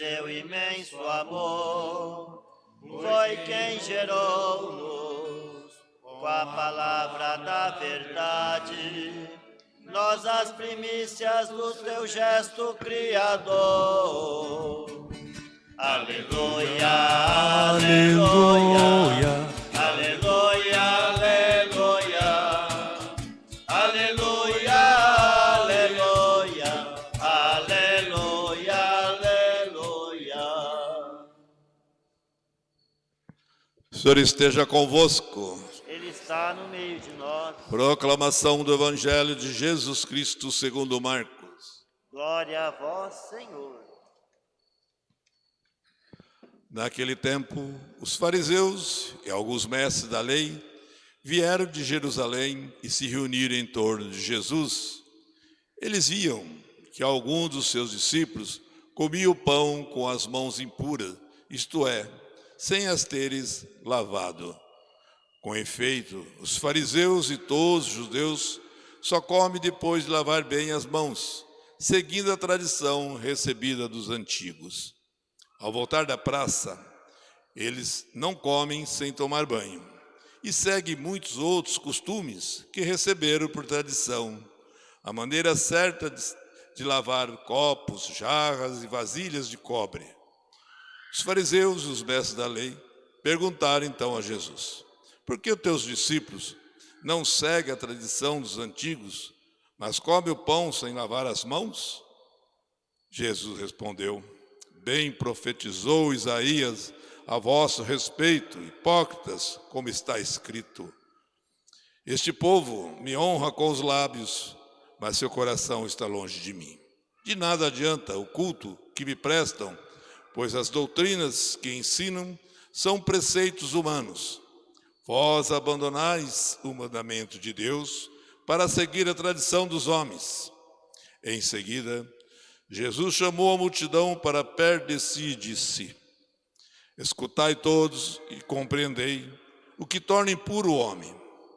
Seu imenso amor, foi quem gerou-nos com a palavra da verdade. Nós as primícias do teu gesto criador. Aleluia, aleluia, aleluia, Senhor esteja convosco. Ele está no meio de nós. Proclamação do Evangelho de Jesus Cristo segundo Marcos. Glória a vós, Senhor. Naquele tempo, os fariseus e alguns mestres da lei vieram de Jerusalém e se reuniram em torno de Jesus. Eles viam que alguns dos seus discípulos comiam o pão com as mãos impuras, isto é, sem as teres lavado. Com efeito, os fariseus e todos os judeus só comem depois de lavar bem as mãos, seguindo a tradição recebida dos antigos. Ao voltar da praça, eles não comem sem tomar banho e seguem muitos outros costumes que receberam por tradição. A maneira certa de, de lavar copos, jarras e vasilhas de cobre. Os fariseus e os mestres da lei perguntaram então a Jesus: Por que os teus discípulos não seguem a tradição dos antigos, mas comem o pão sem lavar as mãos? Jesus respondeu: Bem profetizou Isaías a vosso respeito, hipócritas, como está escrito. Este povo me honra com os lábios, mas seu coração está longe de mim. De nada adianta o culto que me prestam, pois as doutrinas que ensinam são preceitos humanos. Vós abandonais o mandamento de Deus para seguir a tradição dos homens. Em seguida, Jesus chamou a multidão para perto de si e disse, Escutai todos e compreendei o que torna impuro o homem.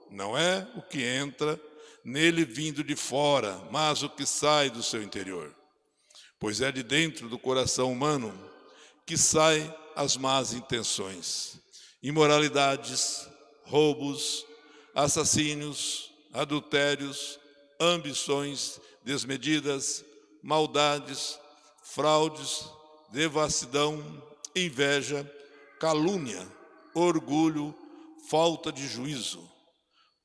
Não é o que entra nele vindo de fora, mas o que sai do seu interior. Pois é de dentro do coração humano que saem as más intenções, imoralidades, roubos, assassínios, adultérios, ambições desmedidas, maldades, fraudes, devassidão, inveja, calúnia, orgulho, falta de juízo.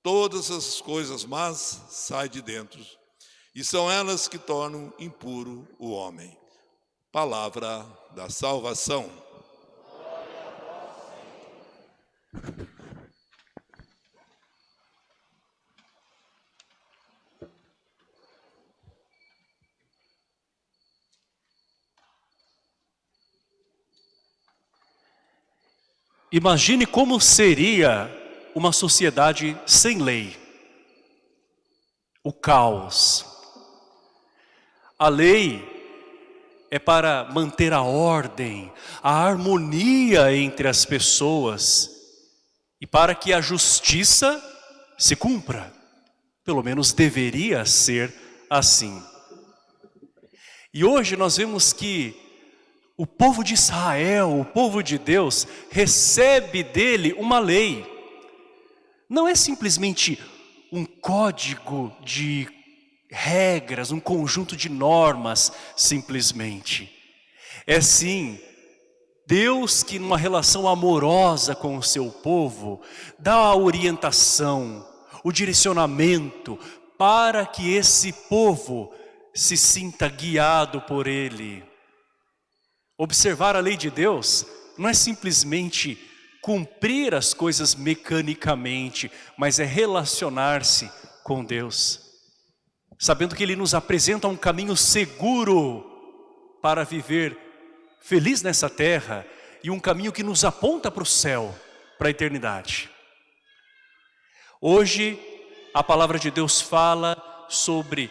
Todas essas coisas más saem de dentro e são elas que tornam impuro o homem. Palavra da salvação. Imagine como seria uma sociedade sem lei. O caos. A lei é para manter a ordem, a harmonia entre as pessoas e para que a justiça se cumpra. Pelo menos deveria ser assim. E hoje nós vemos que o povo de Israel, o povo de Deus, recebe dele uma lei. Não é simplesmente um código de regras, um conjunto de normas, simplesmente. É sim, Deus que numa relação amorosa com o seu povo, dá a orientação, o direcionamento, para que esse povo se sinta guiado por Ele. Observar a lei de Deus não é simplesmente cumprir as coisas mecanicamente, mas é relacionar-se com Deus. Sabendo que Ele nos apresenta um caminho seguro para viver feliz nessa terra e um caminho que nos aponta para o céu, para a eternidade. Hoje, a palavra de Deus fala sobre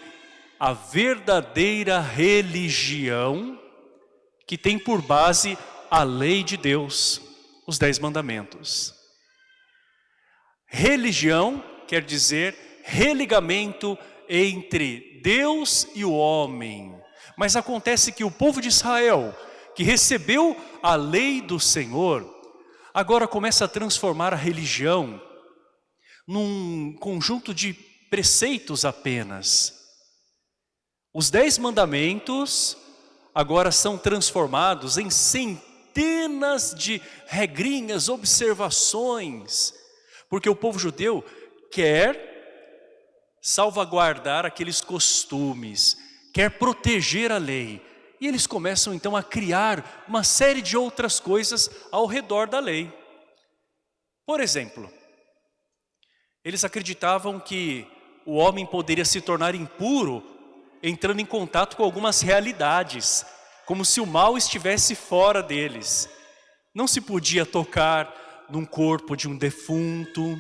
a verdadeira religião que tem por base a lei de Deus, os dez mandamentos. Religião quer dizer religamento entre Deus e o homem. Mas acontece que o povo de Israel, que recebeu a lei do Senhor, agora começa a transformar a religião num conjunto de preceitos apenas. Os dez mandamentos agora são transformados em centenas de regrinhas, observações, porque o povo judeu quer salvaguardar aqueles costumes, quer proteger a lei. E eles começam então a criar uma série de outras coisas ao redor da lei. Por exemplo, eles acreditavam que o homem poderia se tornar impuro entrando em contato com algumas realidades, como se o mal estivesse fora deles. Não se podia tocar num corpo de um defunto,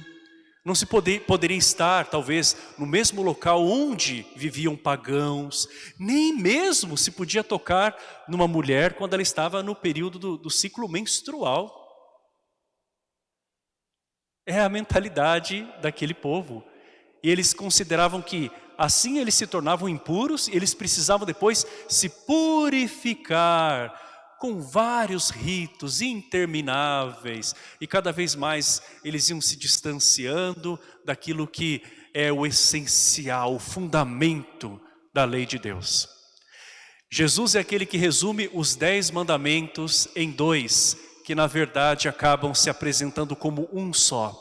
não se poder, poderia estar, talvez, no mesmo local onde viviam pagãos, nem mesmo se podia tocar numa mulher quando ela estava no período do, do ciclo menstrual. É a mentalidade daquele povo. E eles consideravam que assim eles se tornavam impuros e eles precisavam depois se purificar com vários ritos intermináveis e cada vez mais eles iam se distanciando daquilo que é o essencial, o fundamento da lei de Deus. Jesus é aquele que resume os dez mandamentos em dois, que na verdade acabam se apresentando como um só,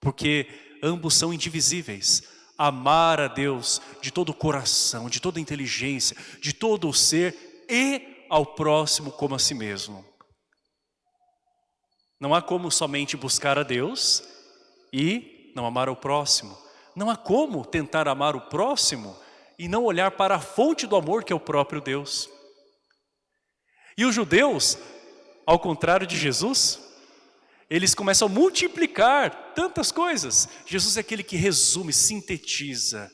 porque ambos são indivisíveis. Amar a Deus de todo o coração, de toda a inteligência, de todo o ser e ao próximo como a si mesmo. Não há como somente buscar a Deus e não amar o próximo. Não há como tentar amar o próximo e não olhar para a fonte do amor que é o próprio Deus. E os judeus ao contrário de Jesus, eles começam a multiplicar tantas coisas. Jesus é aquele que resume, sintetiza.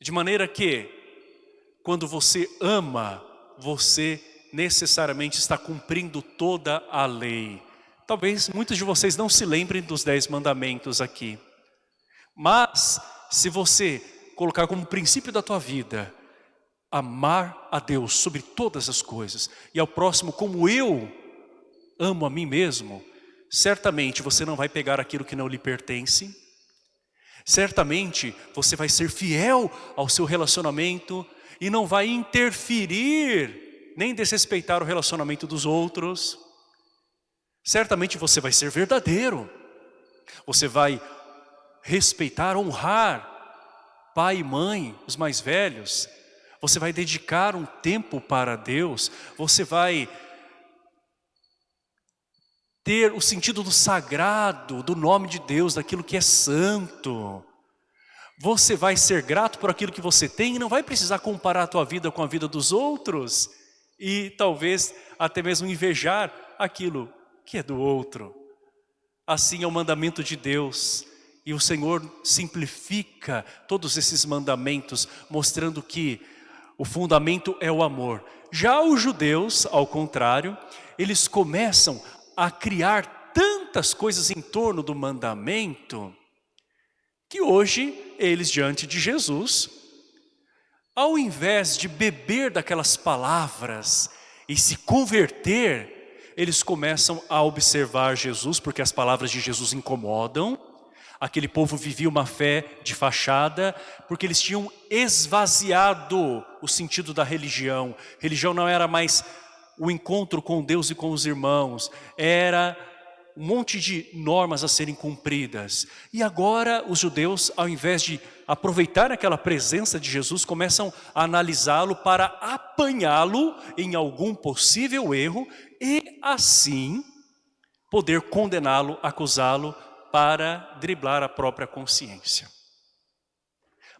De maneira que, quando você ama, você necessariamente está cumprindo toda a lei. Talvez muitos de vocês não se lembrem dos dez mandamentos aqui. Mas, se você colocar como princípio da tua vida, amar a Deus sobre todas as coisas e ao próximo como eu amo a mim mesmo, certamente você não vai pegar aquilo que não lhe pertence, certamente você vai ser fiel ao seu relacionamento e não vai interferir, nem desrespeitar o relacionamento dos outros, certamente você vai ser verdadeiro, você vai respeitar, honrar pai e mãe, os mais velhos, você vai dedicar um tempo para Deus, você vai ter o sentido do sagrado, do nome de Deus, daquilo que é santo. Você vai ser grato por aquilo que você tem e não vai precisar comparar a tua vida com a vida dos outros e talvez até mesmo invejar aquilo que é do outro. Assim é o mandamento de Deus e o Senhor simplifica todos esses mandamentos mostrando que o fundamento é o amor. Já os judeus, ao contrário, eles começam a criar tantas coisas em torno do mandamento, que hoje eles diante de Jesus, ao invés de beber daquelas palavras e se converter, eles começam a observar Jesus, porque as palavras de Jesus incomodam, aquele povo vivia uma fé de fachada, porque eles tinham esvaziado o sentido da religião. Religião não era mais o encontro com Deus e com os irmãos, era um monte de normas a serem cumpridas. E agora os judeus, ao invés de aproveitar aquela presença de Jesus, começam a analisá-lo para apanhá-lo em algum possível erro e assim poder condená-lo, acusá-lo para driblar a própria consciência.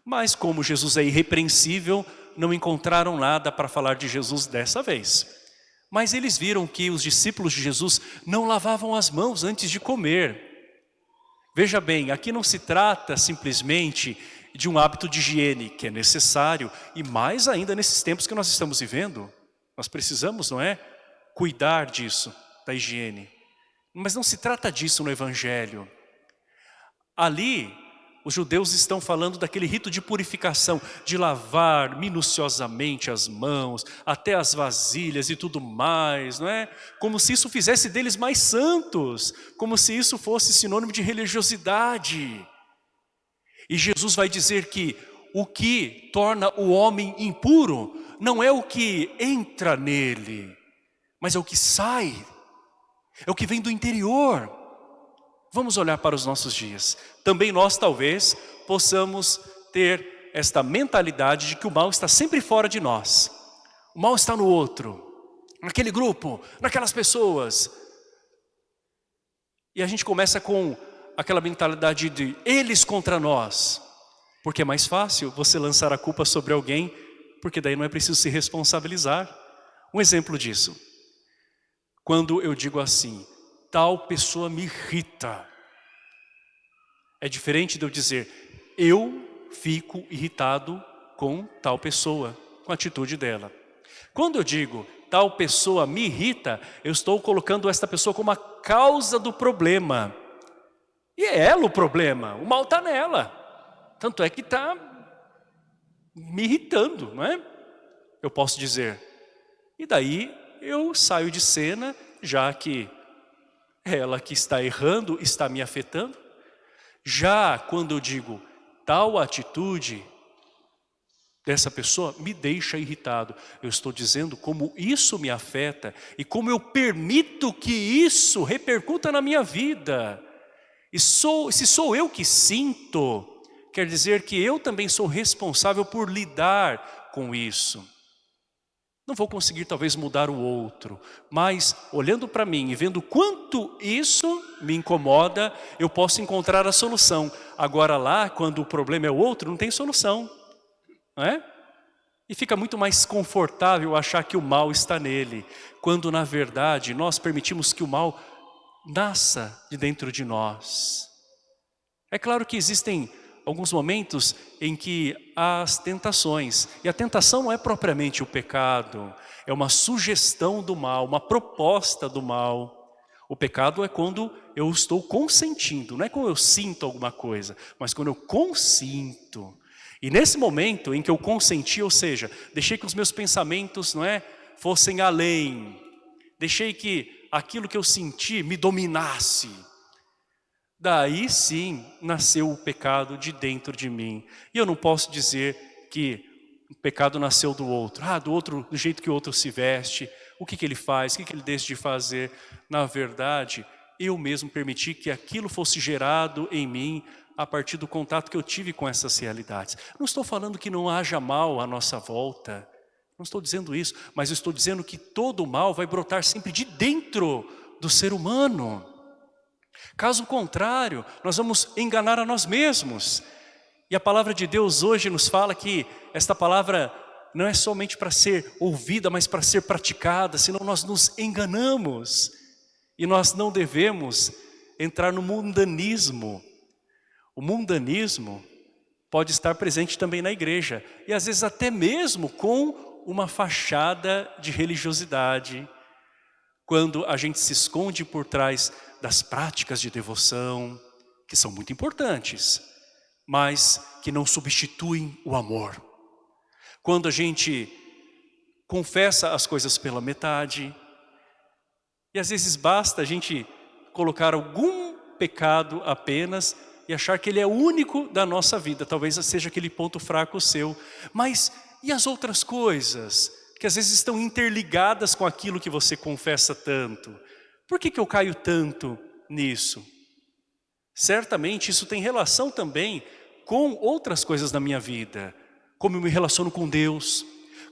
Mas como Jesus é irrepreensível, não encontraram nada para falar de Jesus dessa vez. Mas eles viram que os discípulos de Jesus não lavavam as mãos antes de comer. Veja bem, aqui não se trata simplesmente de um hábito de higiene que é necessário e mais ainda nesses tempos que nós estamos vivendo. Nós precisamos, não é? Cuidar disso, da higiene. Mas não se trata disso no Evangelho. Ali, os judeus estão falando daquele rito de purificação, de lavar minuciosamente as mãos, até as vasilhas e tudo mais, não é? Como se isso fizesse deles mais santos, como se isso fosse sinônimo de religiosidade. E Jesus vai dizer que o que torna o homem impuro não é o que entra nele, mas é o que sai, é o que vem do interior. Vamos olhar para os nossos dias. Também nós talvez possamos ter esta mentalidade de que o mal está sempre fora de nós. O mal está no outro, naquele grupo, naquelas pessoas. E a gente começa com aquela mentalidade de eles contra nós. Porque é mais fácil você lançar a culpa sobre alguém, porque daí não é preciso se responsabilizar. Um exemplo disso. Quando eu digo assim, tal pessoa me irrita. É diferente de eu dizer, eu fico irritado com tal pessoa, com a atitude dela. Quando eu digo, tal pessoa me irrita, eu estou colocando esta pessoa como a causa do problema. E é ela o problema, o mal está nela. Tanto é que está me irritando, não é? Eu posso dizer. E daí eu saio de cena, já que ela que está errando está me afetando. Já quando eu digo tal atitude dessa pessoa me deixa irritado. Eu estou dizendo como isso me afeta e como eu permito que isso repercuta na minha vida. E sou, se sou eu que sinto, quer dizer que eu também sou responsável por lidar com isso. Não vou conseguir talvez mudar o outro, mas olhando para mim e vendo quanto isso me incomoda, eu posso encontrar a solução. Agora lá, quando o problema é o outro, não tem solução, não é? E fica muito mais confortável achar que o mal está nele, quando na verdade nós permitimos que o mal nasça de dentro de nós. É claro que existem alguns momentos em que as tentações. E a tentação não é propriamente o pecado, é uma sugestão do mal, uma proposta do mal. O pecado é quando eu estou consentindo, não é quando eu sinto alguma coisa, mas quando eu consinto. E nesse momento em que eu consenti, ou seja, deixei que os meus pensamentos não é, fossem além, deixei que aquilo que eu senti me dominasse, Daí sim nasceu o pecado de dentro de mim. E eu não posso dizer que o pecado nasceu do outro. Ah, do outro, do jeito que o outro se veste, o que, que ele faz, o que, que ele deixa de fazer. Na verdade, eu mesmo permiti que aquilo fosse gerado em mim a partir do contato que eu tive com essas realidades. Não estou falando que não haja mal à nossa volta. Não estou dizendo isso, mas estou dizendo que todo mal vai brotar sempre de dentro do ser humano. Caso contrário, nós vamos enganar a nós mesmos. E a palavra de Deus hoje nos fala que esta palavra não é somente para ser ouvida, mas para ser praticada, senão nós nos enganamos. E nós não devemos entrar no mundanismo. O mundanismo pode estar presente também na igreja, e às vezes até mesmo com uma fachada de religiosidade, quando a gente se esconde por trás das práticas de devoção, que são muito importantes, mas que não substituem o amor. Quando a gente confessa as coisas pela metade, e às vezes basta a gente colocar algum pecado apenas e achar que ele é único da nossa vida, talvez seja aquele ponto fraco seu, mas e as outras coisas que às vezes estão interligadas com aquilo que você confessa tanto? Por que, que eu caio tanto nisso? Certamente isso tem relação também com outras coisas da minha vida. Como eu me relaciono com Deus,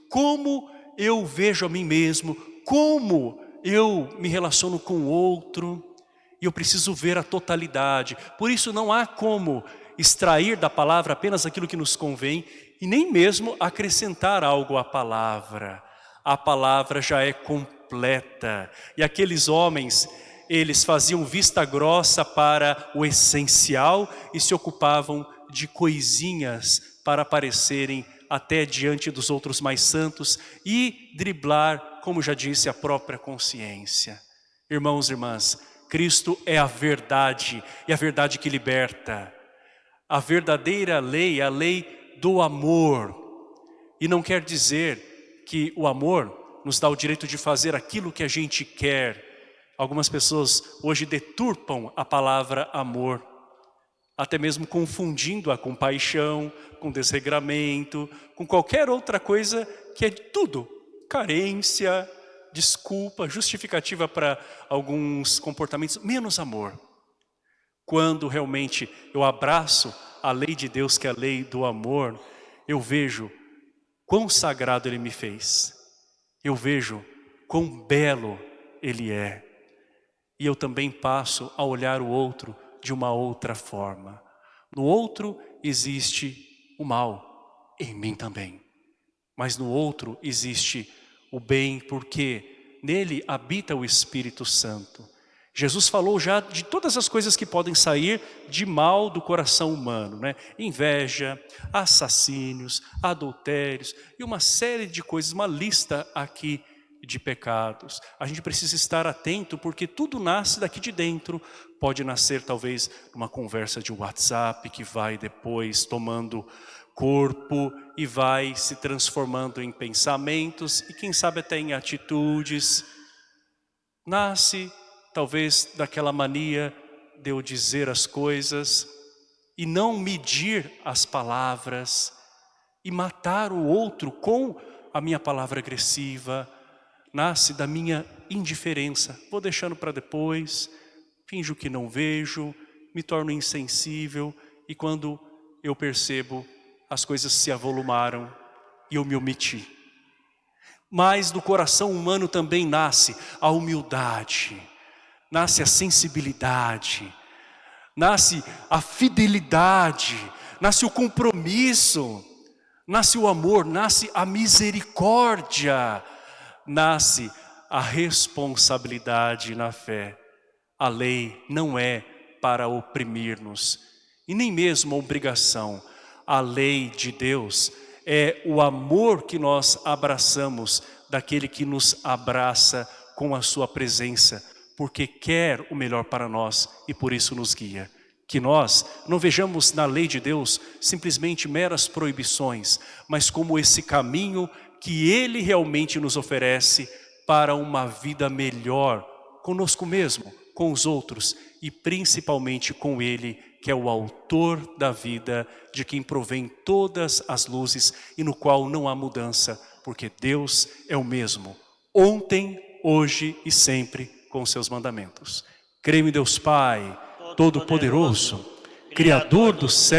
como eu vejo a mim mesmo, como eu me relaciono com o outro. E eu preciso ver a totalidade. Por isso não há como extrair da palavra apenas aquilo que nos convém e nem mesmo acrescentar algo à palavra. A palavra já é completa. E aqueles homens, eles faziam vista grossa para o essencial e se ocupavam de coisinhas para aparecerem até diante dos outros mais santos e driblar, como já disse, a própria consciência. Irmãos e irmãs, Cristo é a verdade, e a verdade que liberta. a verdadeira lei, a lei do amor. E não quer dizer que o amor nos dá o direito de fazer aquilo que a gente quer. Algumas pessoas hoje deturpam a palavra amor, até mesmo confundindo-a com paixão, com desregramento, com qualquer outra coisa que é tudo, carência, desculpa, justificativa para alguns comportamentos, menos amor. Quando realmente eu abraço a lei de Deus, que é a lei do amor, eu vejo quão sagrado Ele me fez. Eu vejo quão belo Ele é. E eu também passo a olhar o outro de uma outra forma. No outro existe o mal, em mim também. Mas no outro existe o bem, porque nele habita o Espírito Santo. Jesus falou já de todas as coisas que podem sair de mal do coração humano, né? Inveja, assassínios, adultérios e uma série de coisas, uma lista aqui de pecados. A gente precisa estar atento porque tudo nasce daqui de dentro. Pode nascer talvez uma conversa de WhatsApp que vai depois tomando corpo e vai se transformando em pensamentos e quem sabe até em atitudes. Nasce talvez daquela mania de eu dizer as coisas e não medir as palavras e matar o outro com a minha palavra agressiva, nasce da minha indiferença. Vou deixando para depois, finjo que não vejo, me torno insensível e quando eu percebo, as coisas se avolumaram e eu me omiti. Mas do coração humano também nasce a humildade, nasce a sensibilidade, nasce a fidelidade, nasce o compromisso, nasce o amor, nasce a misericórdia, nasce a responsabilidade na fé. A lei não é para oprimir-nos e nem mesmo a obrigação. A lei de Deus é o amor que nós abraçamos daquele que nos abraça com a sua presença porque quer o melhor para nós e por isso nos guia. Que nós não vejamos na lei de Deus simplesmente meras proibições, mas como esse caminho que Ele realmente nos oferece para uma vida melhor conosco mesmo, com os outros e principalmente com Ele, que é o autor da vida, de quem provém todas as luzes e no qual não há mudança, porque Deus é o mesmo, ontem, hoje e sempre com seus mandamentos. Creio em Deus Pai, Todo-Poderoso, Criador do céu